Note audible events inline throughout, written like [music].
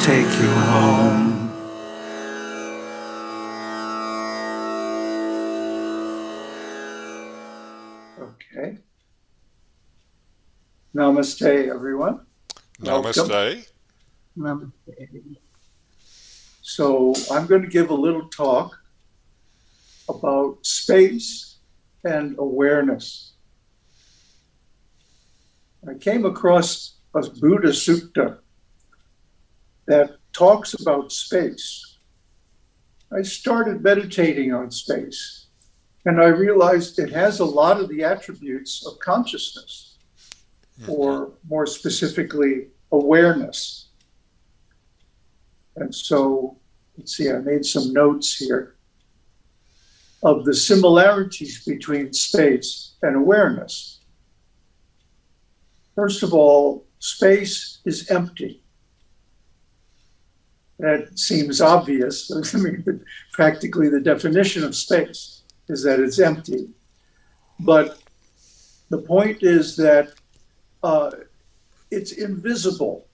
take you home. Okay. Namaste, everyone. Welcome. Namaste. Namaste. So I'm going to give a little talk about space and awareness. I came across a Buddha Sutta that talks about space. I started meditating on space and I realized it has a lot of the attributes of consciousness, or more specifically, awareness. And so, let's see, I made some notes here of the similarities between space and awareness. First of all, space is empty. That seems obvious. [laughs] I mean, practically the definition of space is that it's empty. But the point is that uh, it's invisible.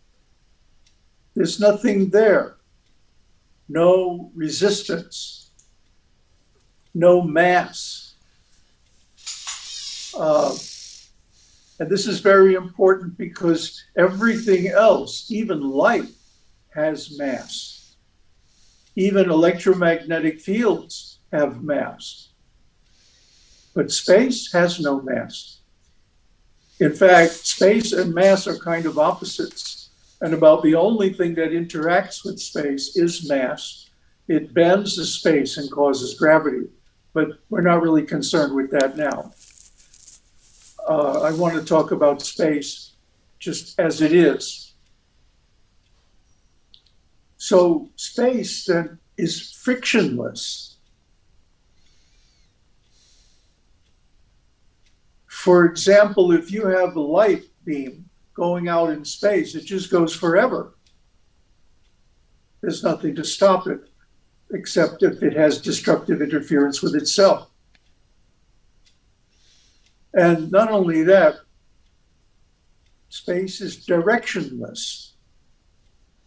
There's nothing there. No resistance. No mass. Uh, and this is very important because everything else, even light, has mass. Even electromagnetic fields have mass. But space has no mass. In fact, space and mass are kind of opposites. And about the only thing that interacts with space is mass. It bends the space and causes gravity. But we're not really concerned with that now. Uh, I want to talk about space just as it is. So space then is frictionless. For example, if you have a light beam going out in space, it just goes forever. There's nothing to stop it, except if it has destructive interference with itself. And not only that, space is directionless.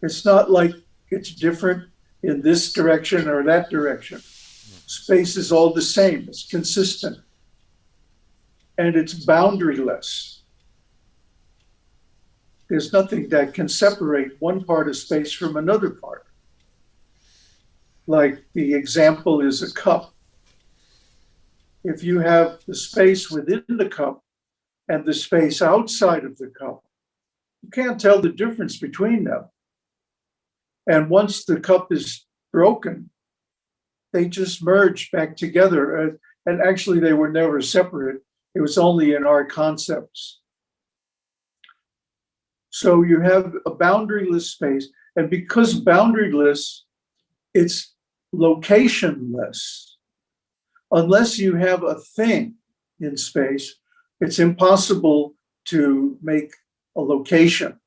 It's not like it's different in this direction or that direction. Space is all the same, it's consistent and it's boundaryless. There's nothing that can separate one part of space from another part. Like the example is a cup. If you have the space within the cup and the space outside of the cup, you can't tell the difference between them. And once the cup is broken, they just merge back together. Uh, and actually, they were never separate. It was only in our concepts. So you have a boundaryless space, and because boundaryless, it's locationless. Unless you have a thing in space, it's impossible to make a location.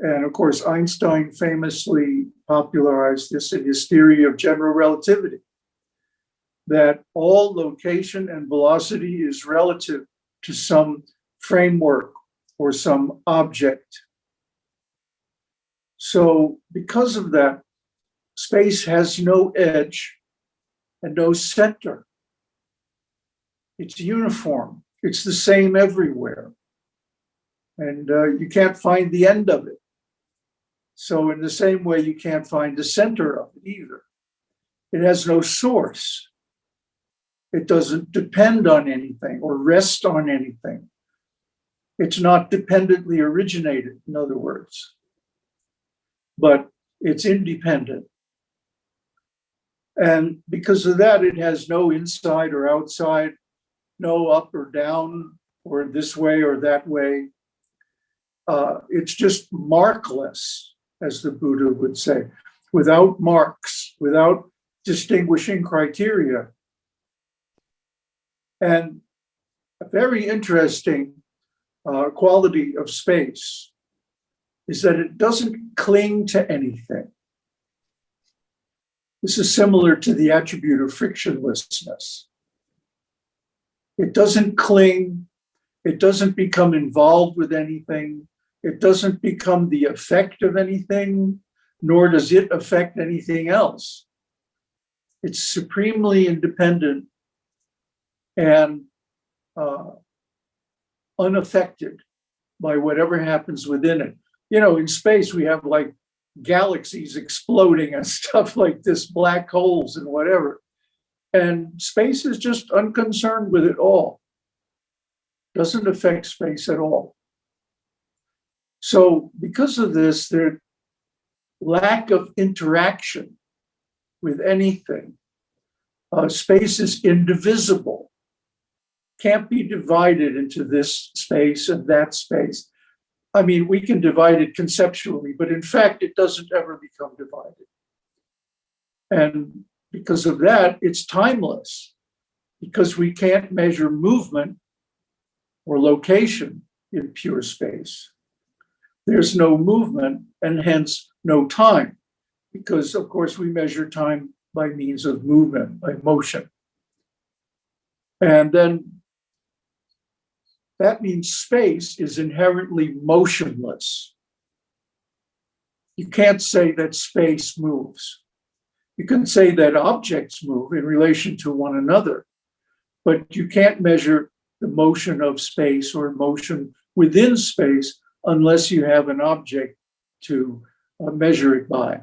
And of course, Einstein famously popularized this in his theory of general relativity that all location and velocity is relative to some framework or some object. So because of that, space has no edge and no center. It's uniform. It's the same everywhere. And uh, you can't find the end of it. So in the same way, you can't find the center of it either. It has no source. It doesn't depend on anything or rest on anything. It's not dependently originated, in other words, but it's independent. And because of that, it has no inside or outside, no up or down, or this way or that way. Uh, it's just markless, as the Buddha would say, without marks, without distinguishing criteria. And a very interesting uh, quality of space is that it doesn't cling to anything. This is similar to the attribute of frictionlessness. It doesn't cling, it doesn't become involved with anything, it doesn't become the effect of anything, nor does it affect anything else. It's supremely independent and uh, unaffected by whatever happens within it. You know, in space, we have like galaxies exploding and [laughs] stuff like this, black holes and whatever. And space is just unconcerned with it all. Doesn't affect space at all. So because of this, their lack of interaction with anything, uh, space is indivisible. Can't be divided into this space and that space. I mean, we can divide it conceptually, but in fact, it doesn't ever become divided. And because of that, it's timeless because we can't measure movement or location in pure space. There's no movement and hence no time because of course we measure time by means of movement, by motion. And then that means space is inherently motionless. You can't say that space moves. You can say that objects move in relation to one another, but you can't measure the motion of space or motion within space unless you have an object to uh, measure it by.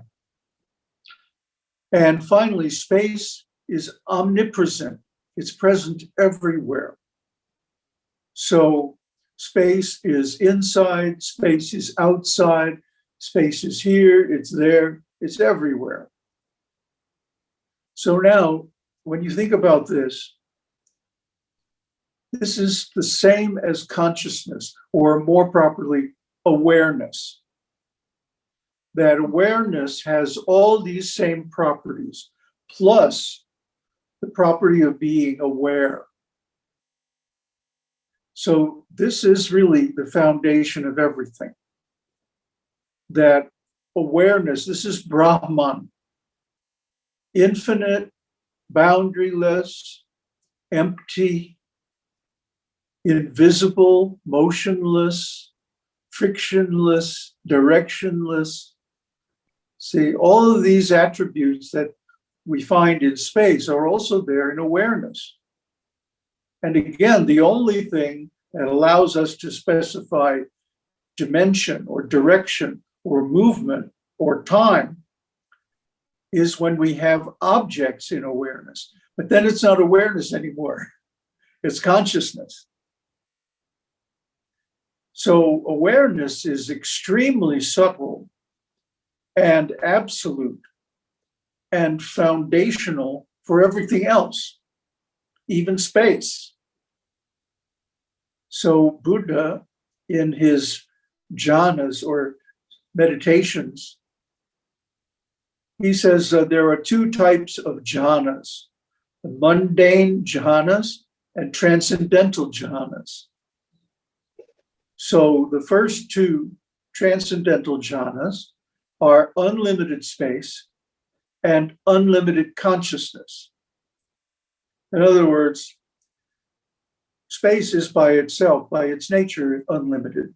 And finally, space is omnipresent. It's present everywhere. So space is inside, space is outside, space is here, it's there, it's everywhere. So now, when you think about this, this is the same as consciousness, or more properly, awareness. That awareness has all these same properties, plus the property of being aware. So this is really the foundation of everything. That awareness, this is Brahman, infinite, boundaryless, empty, invisible, motionless, frictionless, directionless. See, all of these attributes that we find in space are also there in awareness. And again, the only thing that allows us to specify dimension or direction or movement or time is when we have objects in awareness. But then it's not awareness anymore, [laughs] it's consciousness. So awareness is extremely subtle and absolute and foundational for everything else, even space. So Buddha, in his jhanas or meditations, he says uh, there are two types of jhanas, the mundane jhanas and transcendental jhanas. So the first two transcendental jhanas are unlimited space and unlimited consciousness. In other words, space is by itself, by its nature, unlimited.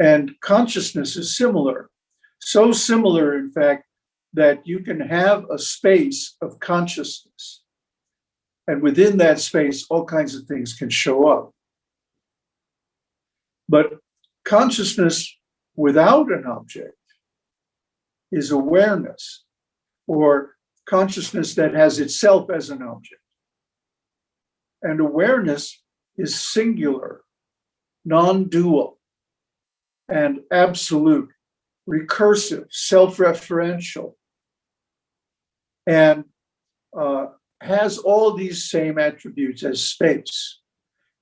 And consciousness is similar. So similar, in fact, that you can have a space of consciousness. And within that space, all kinds of things can show up. But consciousness without an object is awareness or consciousness that has itself as an object. And awareness is singular, non-dual, and absolute, recursive, self-referential, and uh, has all these same attributes as space.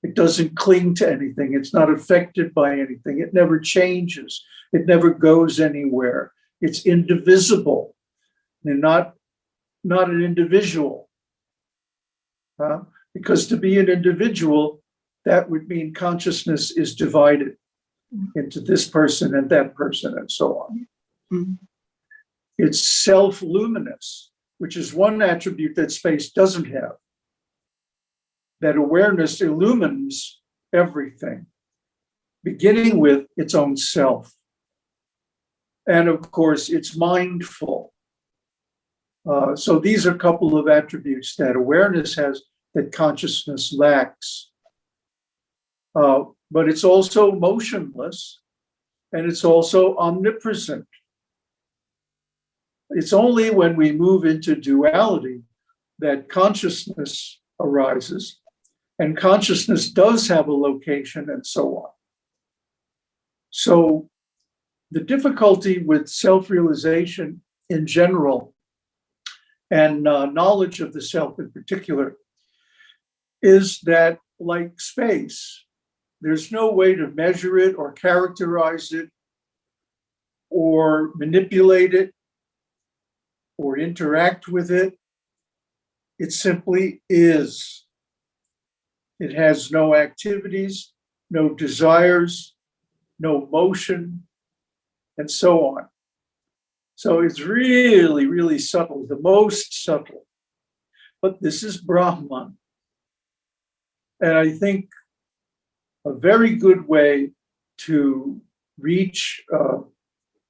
It doesn't cling to anything. It's not affected by anything. It never changes. It never goes anywhere. It's indivisible and not, not an individual. Uh, because to be an individual, that would mean consciousness is divided into this person and that person and so on. Mm -hmm. It's self-luminous, which is one attribute that space doesn't have. That awareness illumines everything, beginning with its own self. And of course, it's mindful. Uh, so these are a couple of attributes that awareness has that consciousness lacks. Uh, but it's also motionless and it's also omnipresent. It's only when we move into duality that consciousness arises and consciousness does have a location and so on. So the difficulty with self-realization in general and uh, knowledge of the self in particular is that like space, there's no way to measure it or characterize it or manipulate it or interact with it. It simply is. It has no activities, no desires, no motion, and so on. So it's really, really subtle, the most subtle. But this is Brahman. And I think a very good way to reach uh,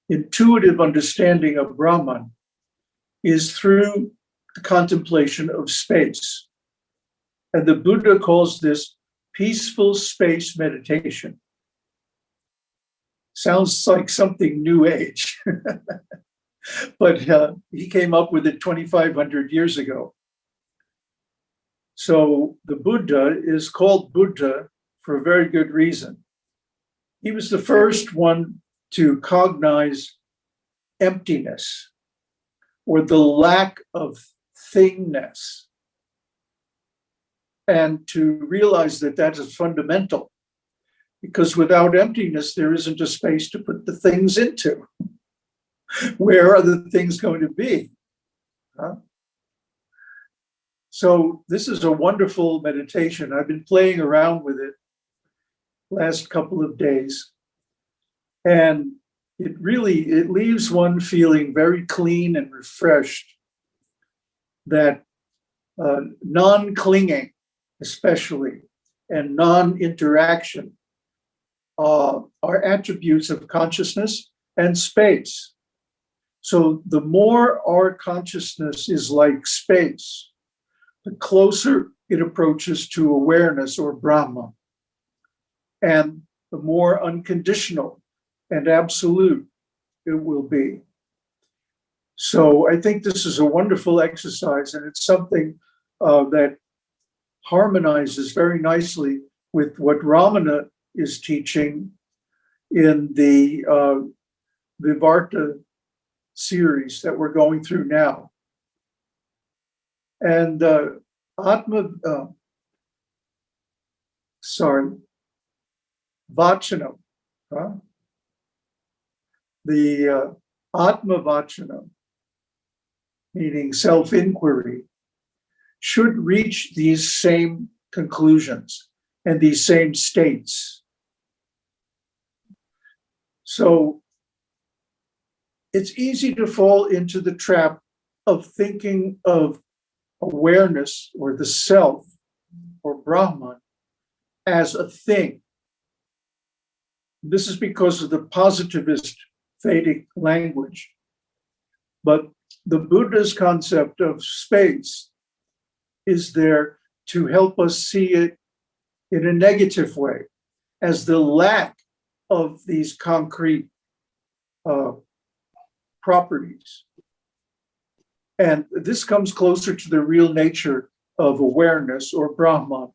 intuitive understanding of Brahman is through the contemplation of space. And the Buddha calls this peaceful space meditation. Sounds like something new age. [laughs] but uh, he came up with it 2,500 years ago. So the Buddha is called Buddha for a very good reason. He was the first one to cognize emptiness or the lack of thingness and to realize that that is fundamental because without emptiness, there isn't a space to put the things into. [laughs] Where are the things going to be? Huh? So this is a wonderful meditation. I've been playing around with it last couple of days. And it really, it leaves one feeling very clean and refreshed that uh, non-clinging, especially, and non-interaction uh, are attributes of consciousness and space. So the more our consciousness is like space, the closer it approaches to awareness or Brahma. And the more unconditional and absolute it will be. So I think this is a wonderful exercise and it's something uh, that harmonizes very nicely with what Ramana is teaching in the uh, Vivarta series that we're going through now. And uh, Atma, uh, sorry, Vachanam, huh? the uh, Atma Vachanam, meaning self-inquiry, should reach these same conclusions and these same states. So it's easy to fall into the trap of thinking of awareness or the self or Brahman as a thing. This is because of the positivist Vedic language. But the Buddha's concept of space is there to help us see it in a negative way as the lack of these concrete uh, properties. And this comes closer to the real nature of awareness or Brahman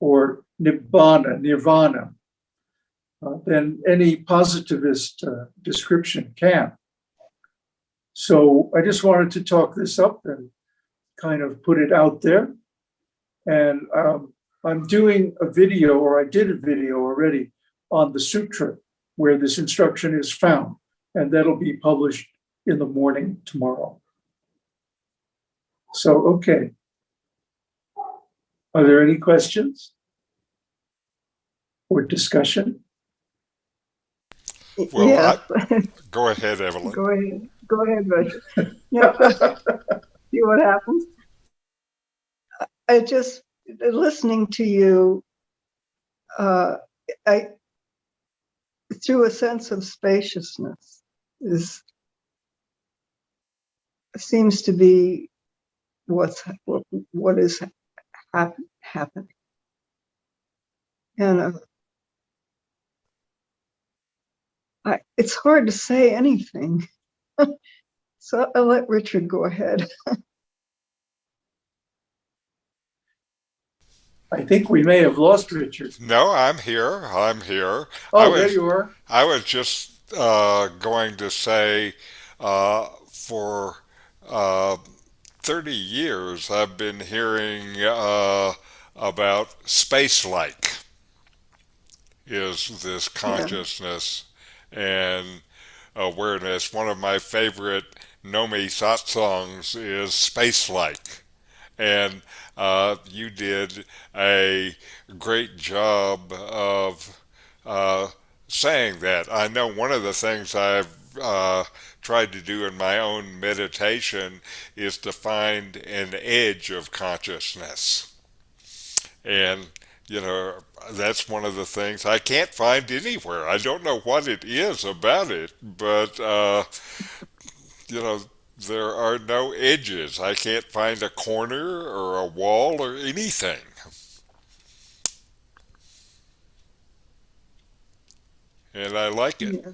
or Nibbana, Nirvana, uh, than any positivist uh, description can. So I just wanted to talk this up and kind of put it out there. And um, I'm doing a video, or I did a video already, on the sutra where this instruction is found, and that'll be published in the morning tomorrow. So, okay. Are there any questions? Or discussion? Well, Yeah, Go ahead, Evelyn. go ahead, go ahead, Richard. [laughs] [laughs] Yeah, [laughs] see what happens. I just, listening to you, uh, I, through a sense of spaciousness, is seems to be what's what, what is happen, happening. And uh, I, it's hard to say anything. [laughs] so I'll let Richard go ahead. [laughs] I think we may have lost Richard. No, I'm here. I'm here. I Oh, was- there you are. I was just uh, going to say uh, for uh, 30 years I've been hearing uh, about space like is this consciousness and awareness. One of my favorite Nomi songs is Space Like. And uh, you did a great job of uh, saying that. I know one of the things I've uh, tried to do in my own meditation is to find an edge of consciousness. And, you know, that's one of the things I can't find anywhere. I don't know what it is about it, but, uh, you know, there are no edges. I can't find a corner or a wall or anything. And I like it. Yeah.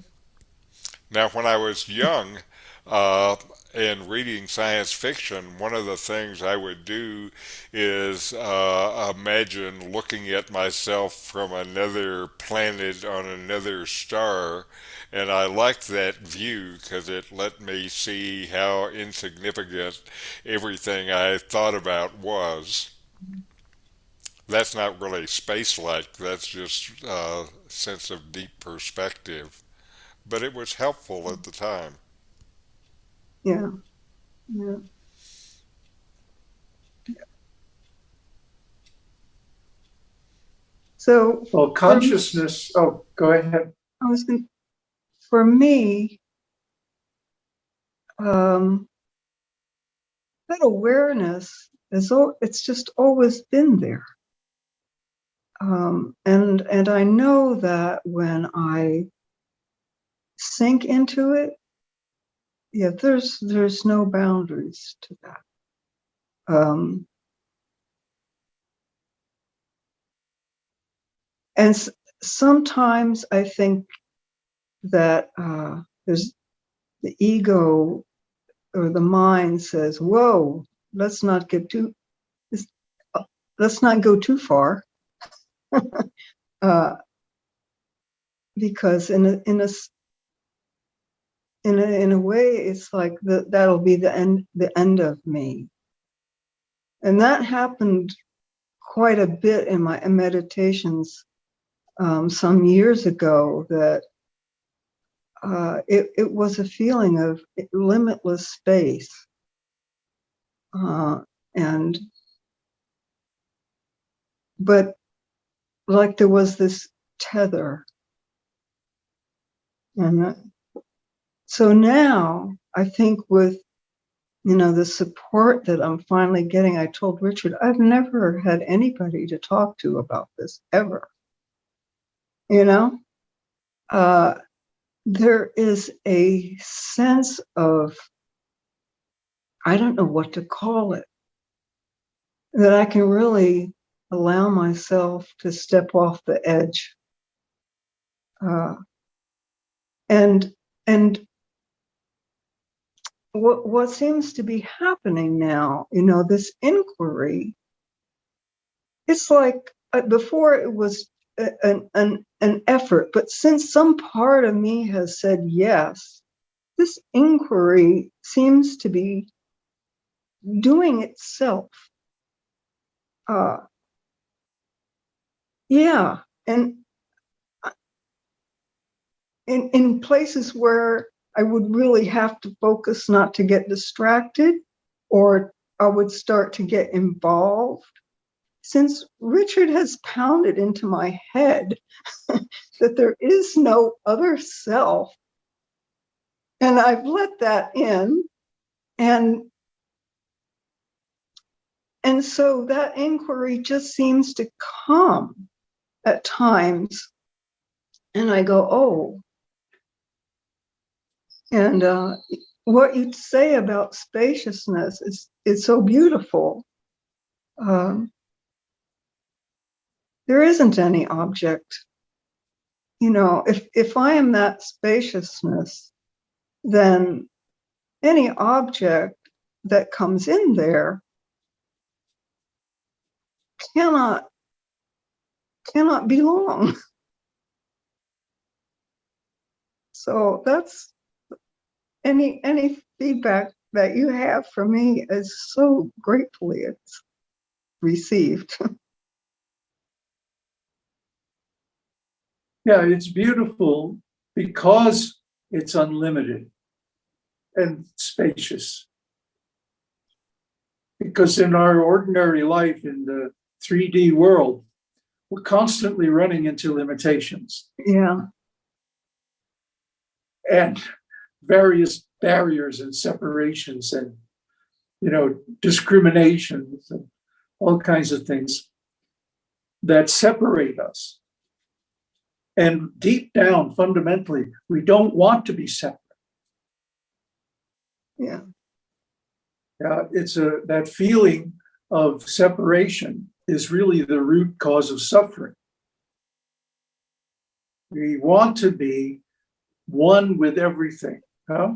Now, when I was young uh, and reading science fiction, one of the things I would do is uh, imagine looking at myself from another planet on another star. And I liked that view because it let me see how insignificant everything I thought about was. That's not really space-like, that's just a sense of deep perspective but it was helpful at the time. Yeah. Yeah. So Well, consciousness, oh, go ahead. I was going for me, um, that awareness is, al- it's just always been there. Um, and, and I know that when I sink into it, yeah, there's, there's no boundaries to that. Um, and sometimes I think that uh, there's the ego or the mind says, "Whoa, let's not get too, uh, let's not go too far," [laughs] uh, because in a in a in a in a way, it's like the, that'll be the end the end of me, and that happened quite a bit in my meditations um, some years ago. That uh, it, it was a feeling of limitless space. Uh, and, but like there was this tether. And that- so now I think with, you know, the support that I'm finally getting, I told Richard, I've never had anybody to talk to about this ever. You know? Uh, there is a sense of, I don't know what to call it, that I can really allow myself to step off the edge. Uh, and, and what, what seems to be happening now, you know, this inquiry, it's like uh, before it was an, an, an effort, but since some part of me has said yes, this inquiry seems to be doing itself. Uh, yeah, and in, in places where I would really have to focus not to get distracted, or I would start to get involved. Since Richard has pounded into my head [laughs] that there is no other self, and I've let that in, and and so that inquiry just seems to come at times, and I go, oh, And uh, what you say about spaciousness is is so beautiful. Um, there isn't any object. You know, if if I am that spaciousness, then any object that comes in there cannot cannot belong. [laughs] So that's any any feedback that you have for me is so gratefully it's received. [laughs] Yeah, it's beautiful because it's unlimited and spacious. Because in our ordinary life in the 3D world, we're constantly running into limitations yeah, and various barriers and separations and, you know, discriminations and all kinds of things that separate us. And deep down, fundamentally, we don't want to be separate. yeah, Yeah, it's a, that feeling of separation is really the root cause of suffering. We want to be one with everything, huh?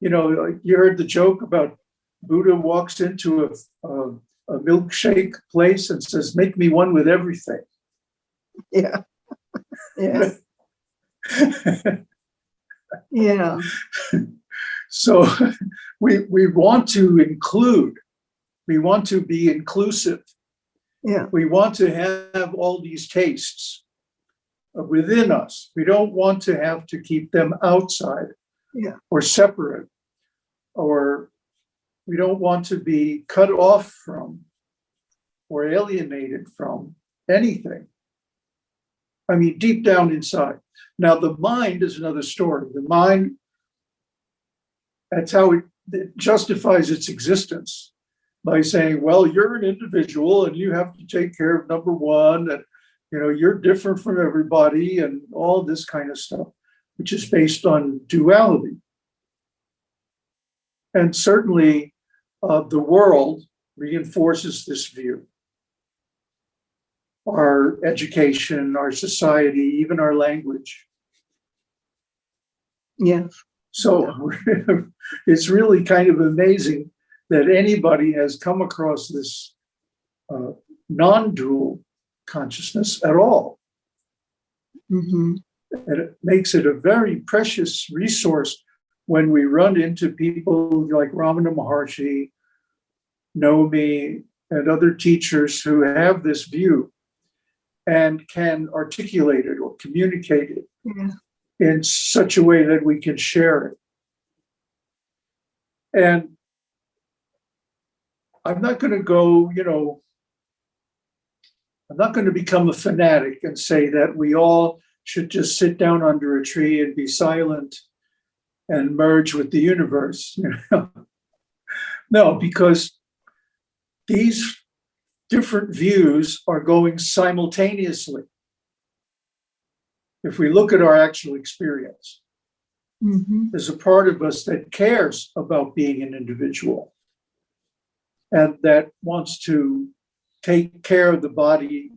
You know, you heard the joke about Buddha walks into a, a, a milkshake place and says, make me one with everything. yeah, yeah, [laughs] yeah, So we, we want to include, we want to be inclusive. yeah, We want to have all these tastes Uh, within us. We don't want to have to keep them outside. Yeah. Or separate. Or we don't want to be cut off from or alienated from anything. I mean, deep down inside. Now, the mind is another story. The mind, that's how it, it justifies its existence by saying, well, you're an individual and you have to take care of number one, and you know, you're different from everybody and all this kind of stuff, which is based on duality. And certainly uh, the world reinforces this view. Our education, our society, even our language. yes, So [laughs] it's really kind of amazing that anybody has come across this uh, non-dual consciousness at all. hmm And it makes it a very precious resource when we run into people like Ramana Maharshi, Nomi, and other teachers who have this view and can articulate it or communicate it yeah, in such a way that we can share it. And I'm not going to go, you know, I'm not going to become a fanatic and say that we all should just sit down under a tree and be silent and merge with the universe. [laughs] You know? no, because these different views are going simultaneously. If we look at our actual experience, hmm there's a part of us that cares about being an individual and that wants to take care of the body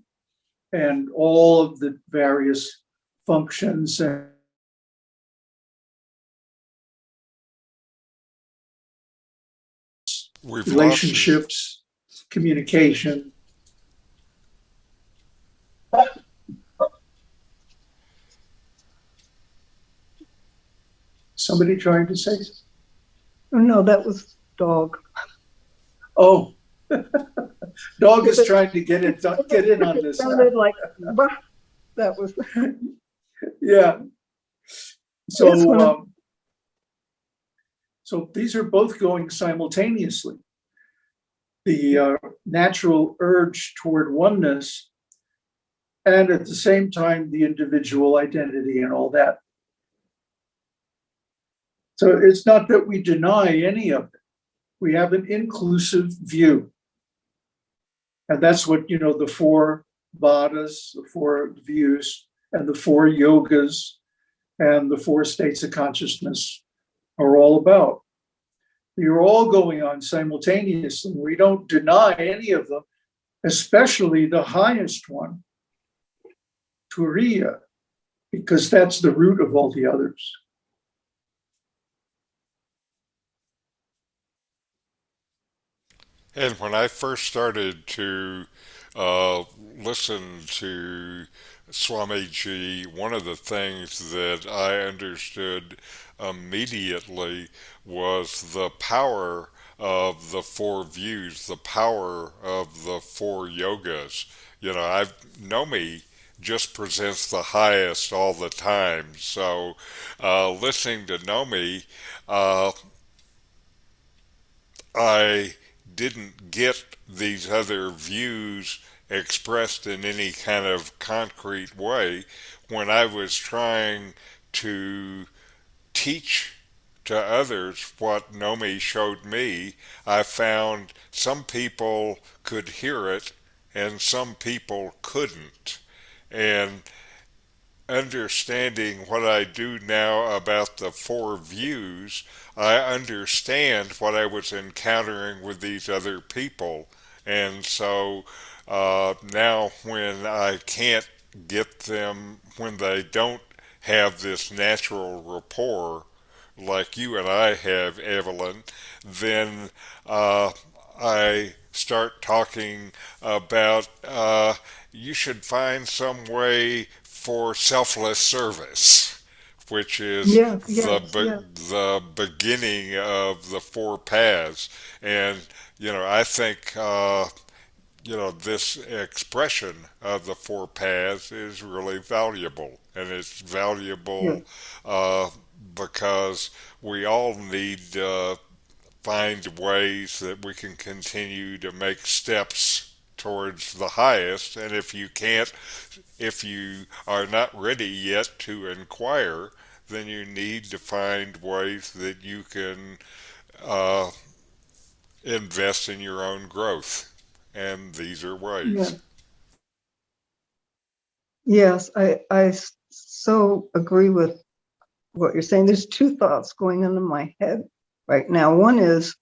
and all of the various functions and We've relationships, communication. Somebody trying to say, Oh, no, that was dog. oh, [laughs] dog is trying to get in, get in on this. sounded like, bah, that was, [laughs] Yeah. So, um, so these are both going simultaneously. The uh, natural urge toward oneness and at the same time, the individual identity and all that. So it's not that we deny any of it. We have an inclusive view. And that's what, you know, the four vadas, the four views, and the four yogas, and the four states of consciousness are all about. You're all going on simultaneously. We don't deny any of them, especially the highest one, Turiya, because that's the root of all the others. And when I first started to uh, listen to Swamiji, one of the things that I understood immediately was the power of the four views, the power of the four yogas. You know, I Nomi just presents the highest all the time. So, uh, listening to Nomi, uh, I didn't get these other views expressed in any kind of concrete way when I was trying to teach to others what Nomi showed me. I found some people could hear it and some people couldn't. And understanding what I do now about the four views, I understand what I was encountering with these other people. And so uh, now when I can't get them, when they don't have this natural rapport like you and I have, Evelyn, then uh, I start talking about uh, you should find some way for selfless service, which is Yeah, the be- the beginning of the four paths. And you know, I think uh, you know this expression of the four paths is really valuable, and it's valuable uh, because we all need to find ways that we can continue to make steps towards the highest. And if you can't if you are not ready yet to inquire, then you need to find ways that you can uh, invest in your own growth. And these are Yeah. ways. Yes, I so agree with what you're saying. There's two thoughts going on in my head right now. One is,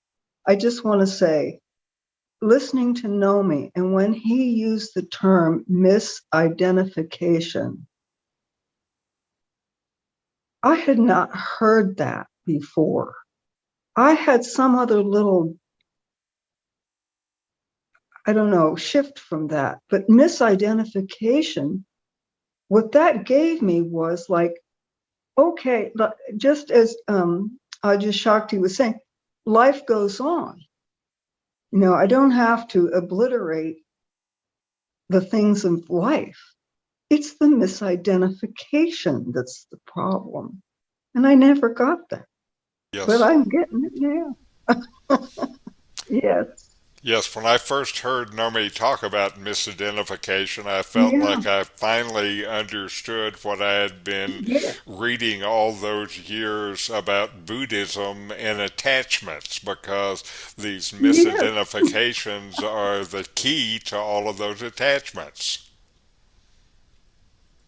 I just want to say, listening to Nomi, and when he used the term misidentification, I had not heard that before. I had some other little, I don't know, shift from that, but misidentification, what that gave me was like, okay, just as um, Adyashanti was saying, life goes on. You know, I don't have to obliterate the things of life. It's the misidentification that's the problem. And I never got that, Yes. but I'm getting it now. [laughs] yes. Yes, when I first heard Nomi talk about misidentification, I felt Yeah. like I finally understood what I had been Yeah. reading all those years about Buddhism and attachments because these misidentifications are the key to all of those attachments.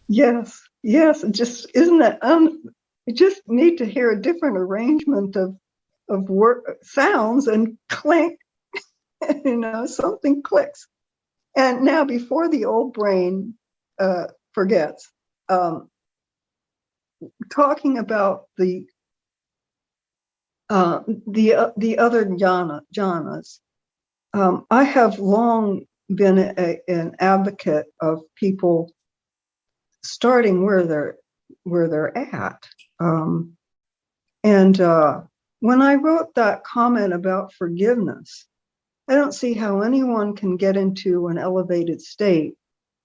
Yes. Yes. Just isn't that um you just need to hear a different arrangement of of word sounds and clink, [laughs] you know, something clicks. And now before the old brain uh forgets, um talking about the uh the uh, the other jhana jhanas, um, I have long been a, an advocate of people starting where they're where they're at. Um, and uh, when I wrote that comment about forgiveness, I don't see how anyone can get into an elevated state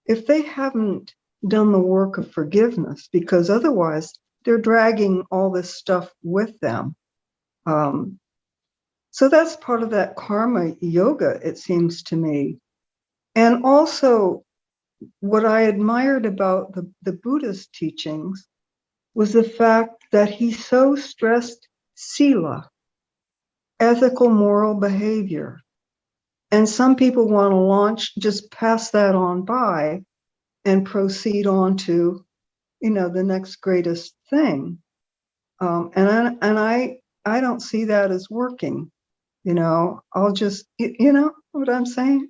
if they haven't done the work of forgiveness, because otherwise they're dragging all this stuff with them. Um, so that's part of that karma yoga, it seems to me. And also, what I admired about the, the Buddhist teachings was the fact that he so stressed sila, ethical moral behavior. And some people want to launch, just pass that on by and proceed on to you know, the next greatest thing. Um, and I, and I, I don't see that as working, you know, I'll just, you, know what I'm saying?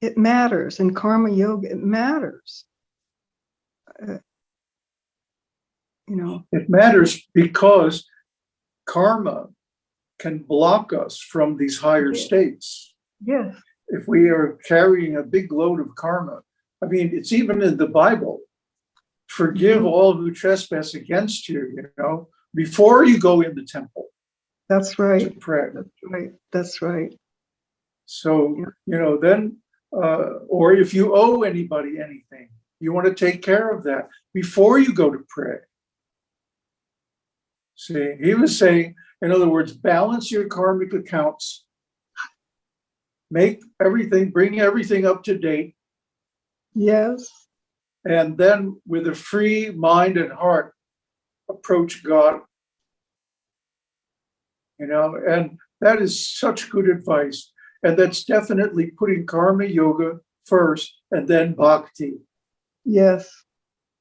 It matters in karma yoga, it matters. Uh, You know, It matters because karma can block us from these higher Yeah. states. yes, If we are carrying a big load of karma, I mean, it's even in the Bible. Forgive Mhm. all who trespass against you, you know, before you go in the temple that's to right, pray. that's right, that's right. So, Yeah. you know, then, uh, or if you owe anybody anything, you want to take care of that before you go to pray. See, he was saying, in other words, balance your karmic accounts. Make everything, bring everything up to date, Yes, and then with a free mind and heart, approach God. You know, and that is such good advice. And that's definitely putting karma yoga first and then bhakti yes,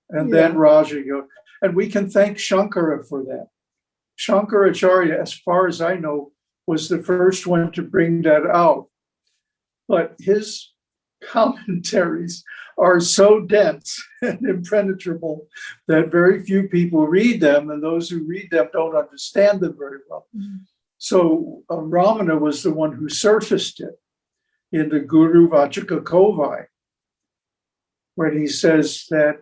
and then Yeah. Raja Yoga. And we can thank Shankara for that. Shankaracharya, as far as I know, was the first one to bring that out. But his commentaries are so dense [laughs] and impenetrable that very few people read them, and those who read them don't understand them very well. Mhm. So uh, Ramana was the one who surfaced it in the Guru Vachaka Kovai, when he says that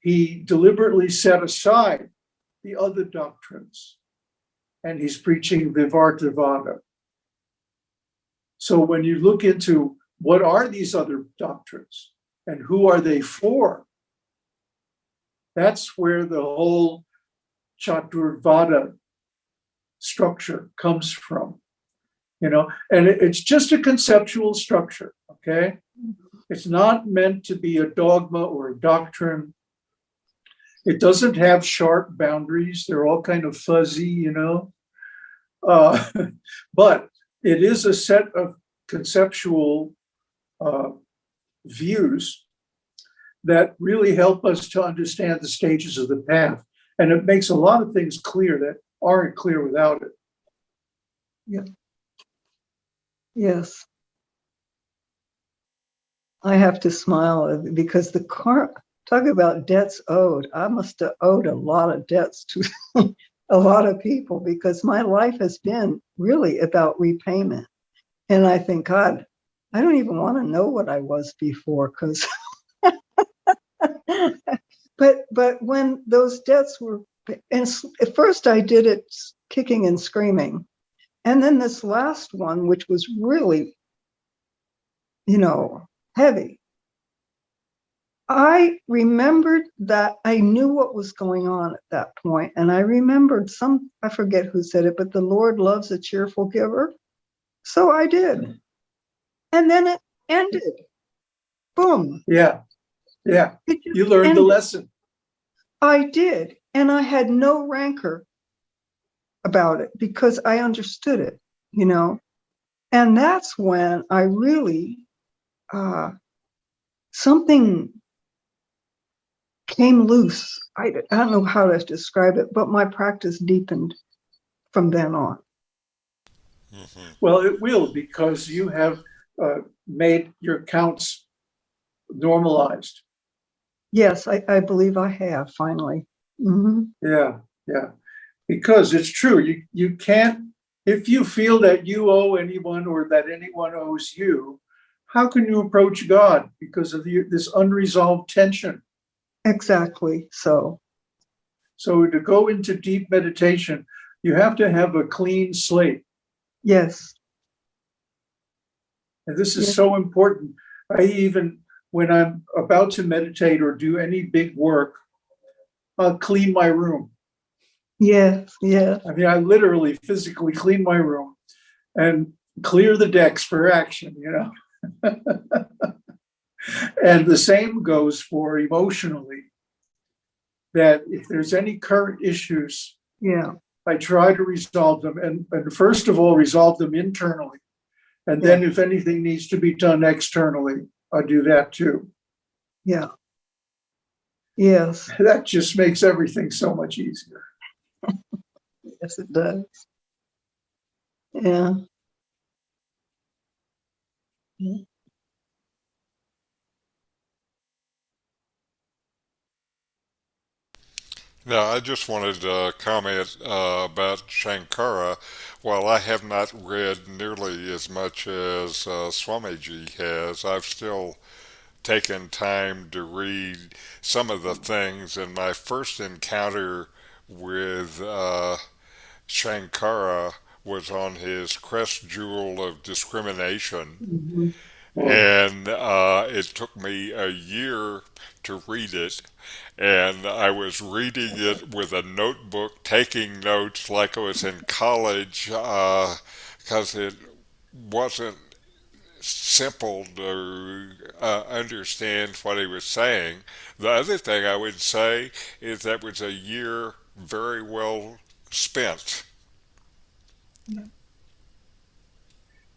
he deliberately set aside the other doctrines and he's preaching Vivartavada. So when you look into what are these other doctrines and who are they for, that's where the whole Chaturvada structure comes from. You know, and it's just a conceptual structure, okay? Mm-hmm. It's not meant to be a dogma or a doctrine. It doesn't have sharp boundaries. They're all kind of fuzzy, you know. Uh, [laughs] but it is a set of conceptual uh, views that really help us to understand the stages of the path. And it makes a lot of things clear that aren't clear without it. Yeah. yes. I have to smile because the car, talk about debts owed. I must have owed a lot of debts to [laughs] a lot of people because my life has been really about repayment. And I think, God, I don't even want to know what I was before because. [laughs] but but when those debts were and at first I did it kicking and screaming. And then this last one, which was really, you know, heavy. I remembered that I knew what was going on at that point, and I remembered some, I forget who said it, but the Lord loves a cheerful giver. So I did. And then it ended. Boom. Yeah, yeah, you learned the lesson. I did, and I had no rancor about it because I understood it, you know. And that's when I really uh something came loose. I, I don't know how to describe it, but my practice deepened from then on. Mhm. Well, it will because you have uh, made your counts normalized. Yes, I, I believe I have finally. hmm Yeah, yeah. Because it's true, you, you can't, if you feel that you owe anyone or that anyone owes you, how can you approach God because of the, this unresolved tension? Exactly. So, So to go into deep meditation, you have to have a clean slate. yes, And this is Yeah. so important. I even, when I'm about to meditate or do any big work, I'll clean my room. yes, yes, I mean, I literally physically clean my room and clear the decks for action, you know? [laughs] and the same goes for emotionally. That if there's any current issues, yeah, I try to resolve them and, and first of all, resolve them internally. And then if anything needs to be done externally, I do that too. yeah. Yes, [laughs] That just makes everything so much easier. yes, it does. Yeah. Now, I just wanted to comment uh, about Shankara. While I have not read nearly as much as uh, Swamiji has, I've still taken time to read some of the things. And my first encounter with uh, Shankara was on his Crest Jewel of Discrimination. Mhm. And uh, it took me a year to read it. And I was reading it with a notebook, taking notes like I was in college, because it wasn't simple to uh, understand what he was saying. The other thing I would say is that was a year very well spent. Yeah,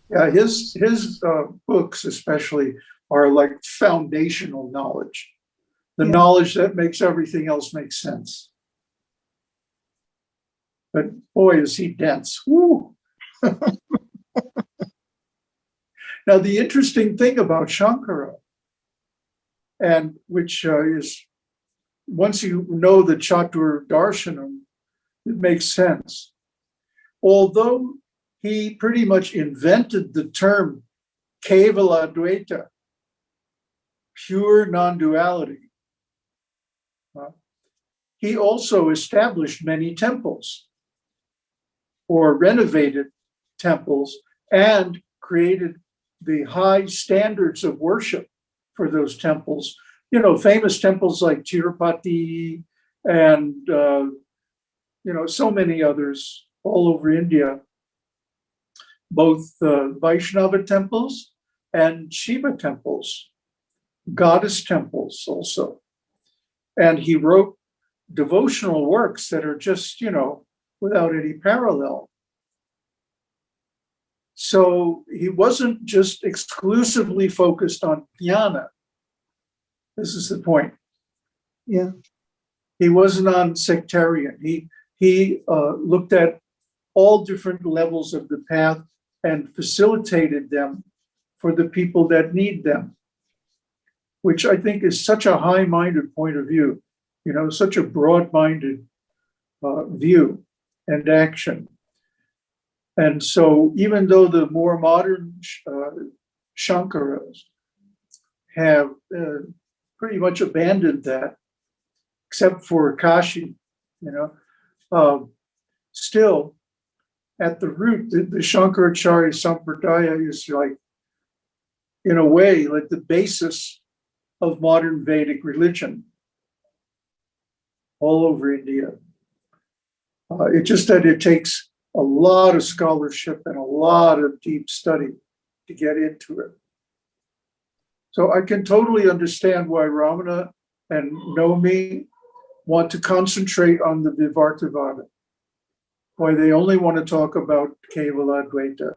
his his uh, books especially are like foundational knowledge, the Yeah. knowledge that makes everything else make sense. But boy, is he dense! Woo. [laughs] now, the interesting thing about Shankara, and which uh, is once you know the Chatur Darshanam, it makes sense. Although he pretty much invented the term Kevala Advaita, pure non-duality. Uh, He also established many temples or renovated temples and created the high standards of worship for those temples. You know, famous temples like Tirupati and, uh, you know, so many others all over India both uh, Vaishnava temples and Shiva temples, goddess temples also. And he wrote devotional works that are just, you know, without any parallel. So he wasn't just exclusively focused on jnana. This is the point. Yeah, He wasn't on sectarian. He he uh, looked at all different levels of the path and facilitated them for the people that need them, which I think is such a high-minded point of view, you know, such a broad-minded uh, view and action. And so even though the more modern uh, Shankaras have uh, pretty much abandoned that, except for Kashi, you know, um, still at the root, the, the Shankaracharya Sampradaya is like, in a way, like the basis of modern Vedic religion all over India. Uh, it's just that it takes a lot of scholarship and a lot of deep study to get into it. So I can totally understand why Ramana and Nomi want to concentrate on the Vivartavada why they only want to talk about Kevala Advaita,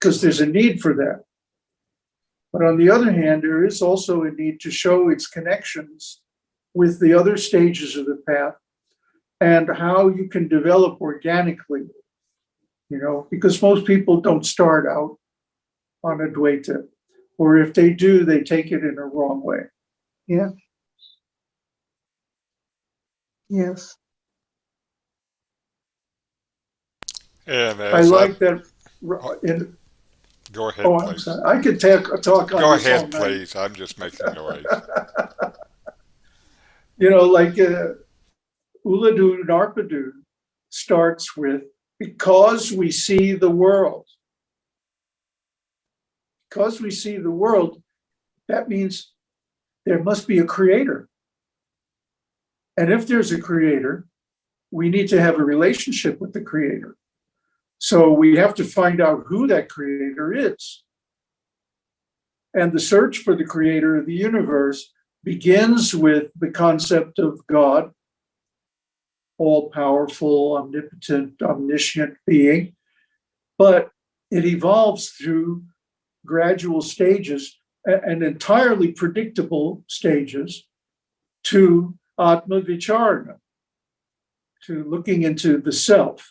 because there's a need for that. But on the other hand, there is also a need to show its connections with the other stages of the path and how you can develop organically, you know, because most people don't start out on a Advaita, or if they do, they take it in a wrong way. yeah. Yes, And I as like that. in- go ahead, Oh, please. sorry. I could talk, talk on Go ahead, please. I'm just making noise. [laughs] You know, like uh, Ulladu Narpadu starts with, because we see the world. Because we see the world, that means there must be a creator. And if there's a creator, we need to have a relationship with the creator. So we have to find out who that creator is. And the search for the creator of the universe begins with the concept of God, all powerful, omnipotent, omniscient being, but it evolves through gradual stages and entirely predictable stages to Atma Vicharana, to looking into the self.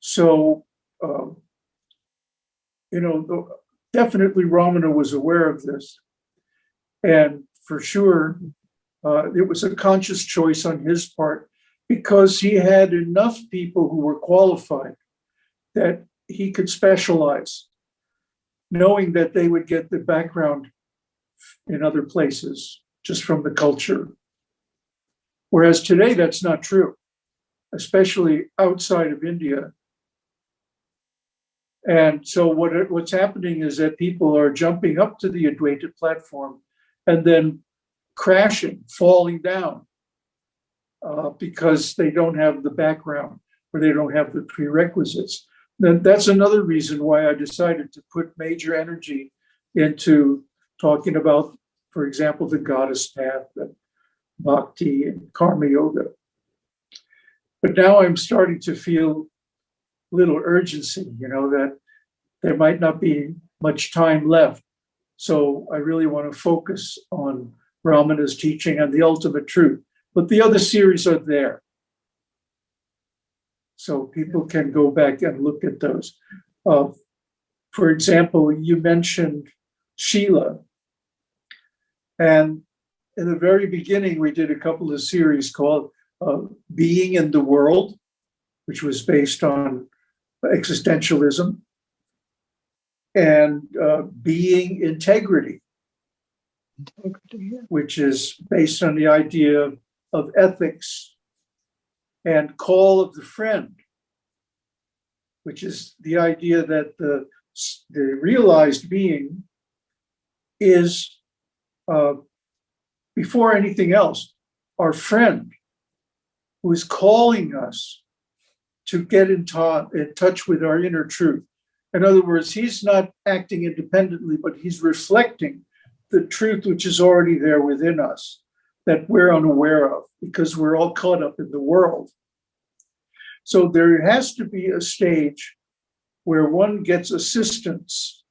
So, um, you know, definitely Ramana was aware of this. And for sure, uh, it was a conscious choice on his part because he had enough people who were qualified that he could specialize, knowing that they would get the background in other places just from the culture. Whereas today, that's not true, especially outside of India. And so what what's happening is that people are jumping up to the Advaita platform and then crashing, falling down uh, because they don't have the background or they don't have the prerequisites. Then that's another reason why I decided to put major energy into talking about, for example, the goddess path and bhakti and karma yoga. But now I'm starting to feel little urgency, you know, that there might not be much time left. So I really want to focus on Ramana's teaching and the ultimate truth. But the other series are there. So people can go back and look at those. Uh, for example, you mentioned Sheila. And in the very beginning, we did a couple of series called uh, Being in the World, which was based on existentialism, and uh, Being Integrity, Integrity, yeah. which is based on the idea of, of ethics, and Call of the Friend, which is the idea that the, the realized being is, uh, before anything else, our friend who is calling us to get in, in touch with our inner truth. In other words, he's not acting independently, but he's reflecting the truth which is already there within us that we're unaware of because we're all caught up in the world. So there has to be a stage where one gets assistance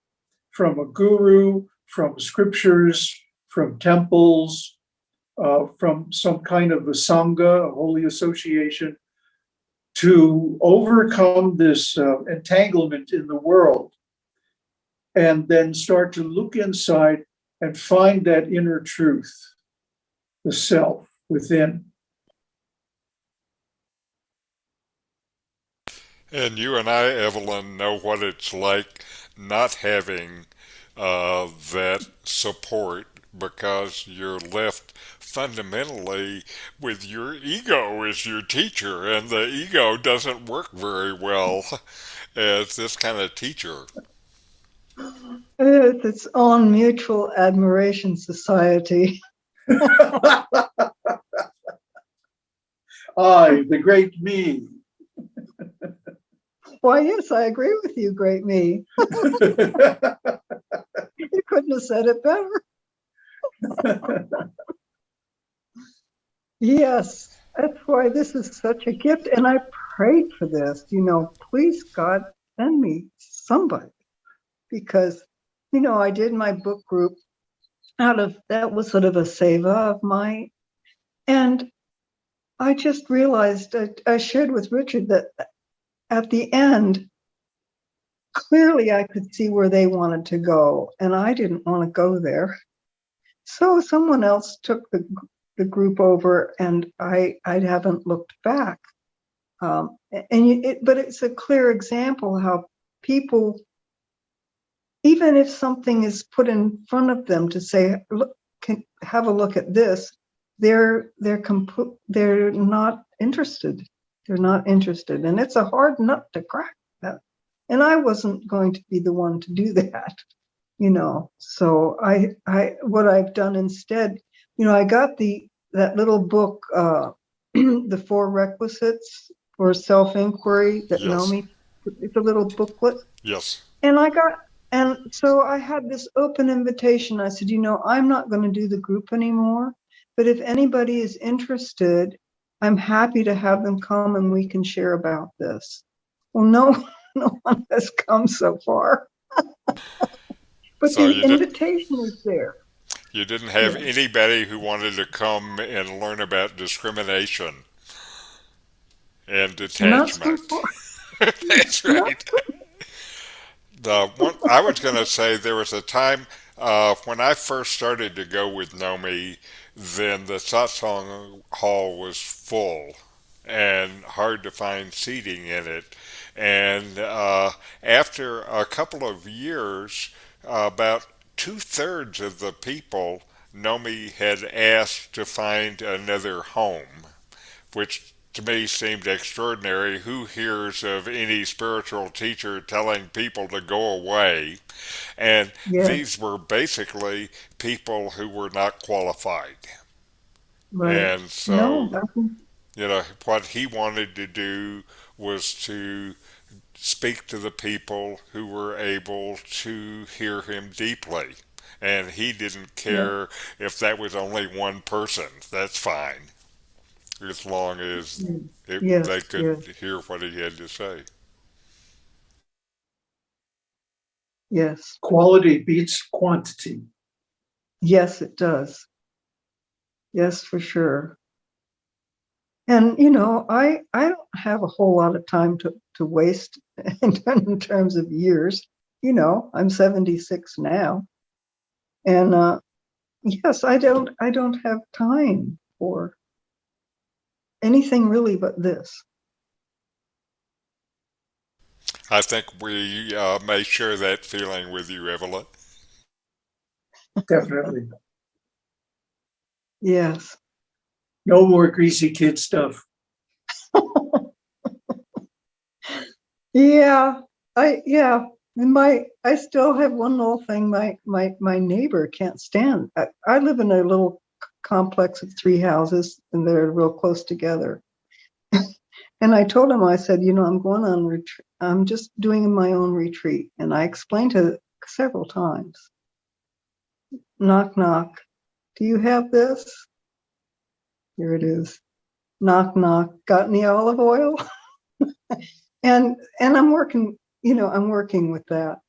from a guru, from scriptures, from temples, uh, from some kind of a sangha, a holy association, to overcome this uh, entanglement in the world and then start to look inside and find that inner truth, the self within. And you and I, Evelyn, know what it's like not having uh, that support because you're left fundamentally with your ego as your teacher, and the ego doesn't work very well [laughs] as this kind of teacher. It's its own mutual admiration society. [laughs] I, the great me. Why, yes, I agree with you, great me. [laughs] You couldn't have said it better. Yes, that's why this is such a gift. And I prayed for this, you know, please God, send me somebody. Because, you know, I did my book group out of, that was sort of a saver of mine. And I just realized, I, I shared with Richard that at the end, clearly I could see where they wanted to go, and I didn't want to go there. So someone else took the, the group over and I, I haven't looked back. Um, and it, but it's a clear example how people, even if something is put in front of them to say, look, can have a look at this, they're, they're they're not interested. They're not interested. And it's a hard nut to crack that. And I wasn't going to be the one to do [laughs] that you know so i i what i've done instead you know i got the that little book uh [clears throat] the four requisites for self-inquiry that Yes. naomi it's a little booklet. Yes. and i got and so i had this open invitation. I said you know i'm not going to do the group anymore but if anybody is interested i'm happy to have them come and we can share about this. Well no [laughs] no one has come so far. [laughs] But the you did- invitation is there You didn't have anybody who wanted to come and learn about discrimination and detachment. [laughs] That's right. The one I was going to say there was a time uh, when I first started to go with Nomi, then the satsang hall was full and hard to find seating in it. And uh, after a couple of years, uh, about two thirds of the people Nomi had asked to find another home, which to me seemed extraordinary. Who hears of any spiritual teacher telling people to go away? And Yeah, these were basically people who were not qualified. right. And so, think, you know, what he wanted to do was to speak to the people who were able to hear him deeply. And he didn't yeah, care if that was only one person. That's fine, as long as mm, it, yes, they could yes, hear what he had to say. yes, Quality beats quantity. yes, it does. Yes, for sure. And you know, I I don't have a whole lot of time to to waste [laughs] in, in terms of years. You know, I'm 76 now, and uh, yes, I don't I don't have time for anything really but this. I think we uh, may share that feeling with you, Evelyn. Definitely. Yes. No more greasy kid stuff. [laughs] Yeah, I yeah. And my I still have one little thing my my my neighbor can't stand. I, I live in a little complex of three houses and they're real close together. [laughs] And I told him, I said, you know, I'm going on retreat. I'm just doing my own retreat. And I explained to several times. Knock knock. Do you have this? Here it is. Knock knock. Got any olive oil? [laughs] and and i'm working you know i'm working with that.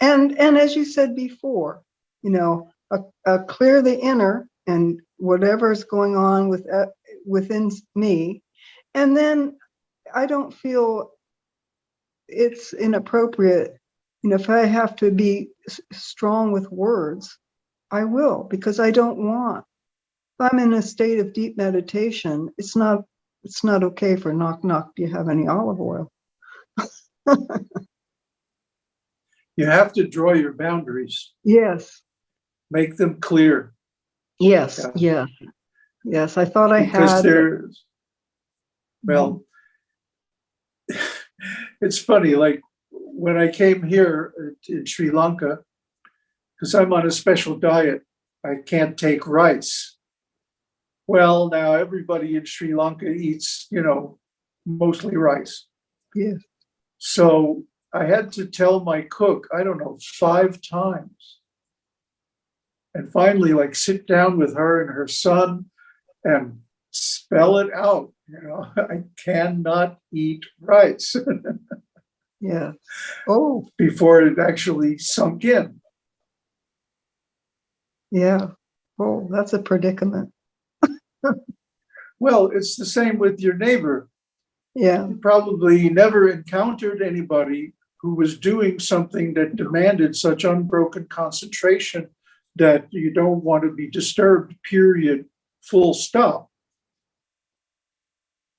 And and as you said before you know uh, uh, clear the inner and whatever's going on with uh, within me. And then i don't feel it's inappropriate you know if i have to be strong with words i will because i don't want if i'm in a state of deep meditation it's not it's not okay for knock knock do you have any olive oil [laughs] You have to draw your boundaries, Yes, make them clear yes, Yeah. yeah, yes. I thought I because had. there's, well, [laughs] it's funny, like when I came here in Sri Lanka, because I'm on a special diet, I can't take rice. Well, now everybody in Sri Lanka eats, you know, mostly rice. Yes. So I had to tell my cook, I don't know, five times. And finally, like sit down with her and her son and spell it out. You know, [laughs] I cannot eat rice [laughs] Yeah. Oh, before it actually sunk in. yeah. Oh, that's a predicament. [laughs] Well, it's the same with your neighbor. Yeah, probably never encountered anybody who was doing something that demanded such unbroken concentration that you don't want to be disturbed, period, full stop.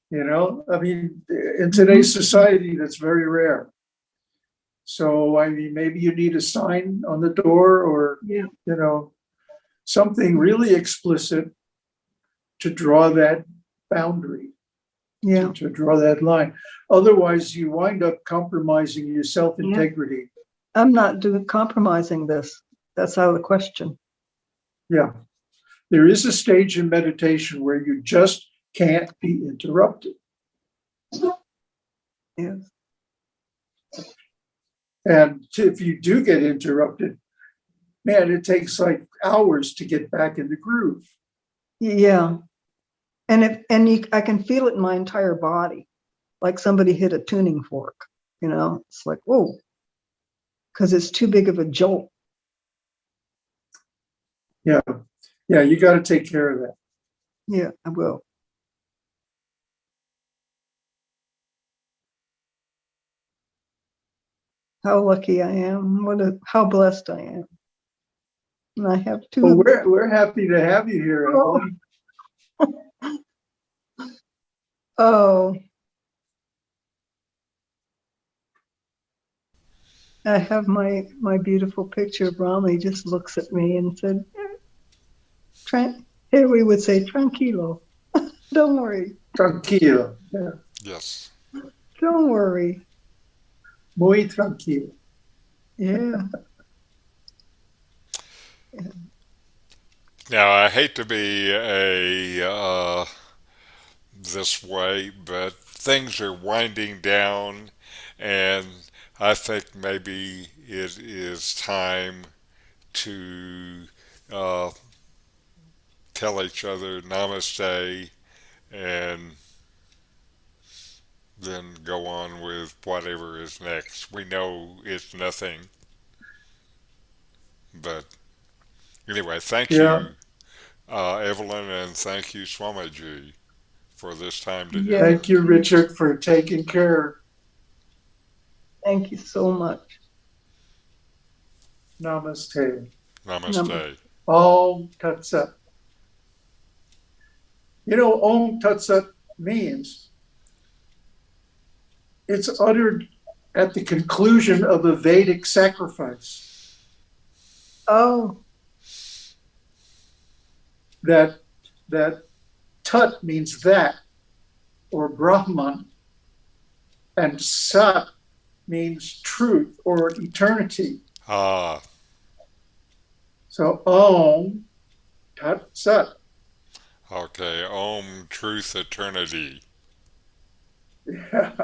You know, I mean, in today's mm-hmm. society, that's very rare. So, I mean, maybe you need a sign on the door or, yeah, you know, something really explicit to draw that boundary yeah, to draw that line. Otherwise, you wind up compromising your self-integrity. I'm not doing compromising this. That's out of the question. Yeah. There is a stage in meditation where you just can't be interrupted. Yes. And if you do get interrupted, man, it takes like hours to get back in the groove. Yeah. And if and you I can feel it in my entire body, like somebody hit a tuning fork, you know, it's like, whoa, because it's too big of a jolt. Yeah. Yeah, you got to take care of that. Yeah, I will. How lucky I am. What a, how blessed I am. And I have two. Well, we're, we're happy to have you here, Oh. Evelyn. Oh. I have my, my beautiful picture of Rami just looks at me and said, Tran here we would say, tranquilo. [laughs] Don't worry. Tranquilo. Yeah. Yes. Don't worry. Muy tranquilo. Yeah. Now, I hate to be a uh, this way, but things are winding down, and I think maybe it is time to uh, tell each other namaste and then go on with whatever is next. We know it's nothing, but anyway, thank Yeah. you, uh, Evelyn, and thank you, Swamiji, for this time Yeah. Thank you, Richard, for taking care. Thank you so much. Namaste. Namaste. Om Tat Sat. You know, Om Tat Sat means it's uttered at the conclusion of a Vedic sacrifice. Oh, That that Tat means that, or Brahman, and Sat means truth or eternity. Ah, So Om Tat Sat. okay. Om, truth, eternity. [laughs] Yeah.